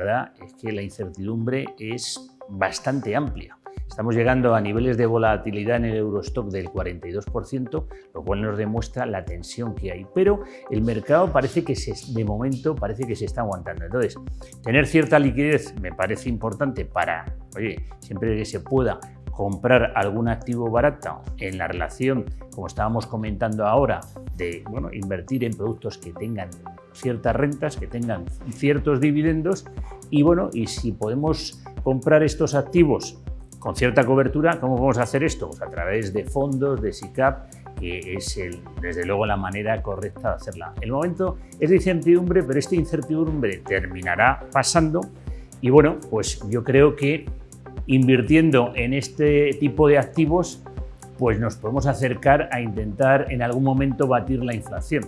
realidad es que la incertidumbre es bastante amplia. Estamos llegando a niveles de volatilidad en el Eurostock del 42%, lo cual nos demuestra la tensión que hay. Pero el mercado parece que se, de momento parece que se está aguantando. Entonces, tener cierta liquidez me parece importante para, oye, siempre que se pueda comprar algún activo barato en la relación, como estábamos comentando ahora, de bueno, invertir en productos que tengan ciertas rentas, que tengan ciertos dividendos y bueno, y si podemos comprar estos activos con cierta cobertura, ¿cómo vamos a hacer esto? Pues a través de fondos, de SICAP, que es desde luego la manera correcta de hacerla. El momento es de incertidumbre, pero esta incertidumbre terminará pasando y bueno, pues yo creo que invirtiendo en este tipo de activos, pues nos podemos acercar a intentar en algún momento batir la inflación.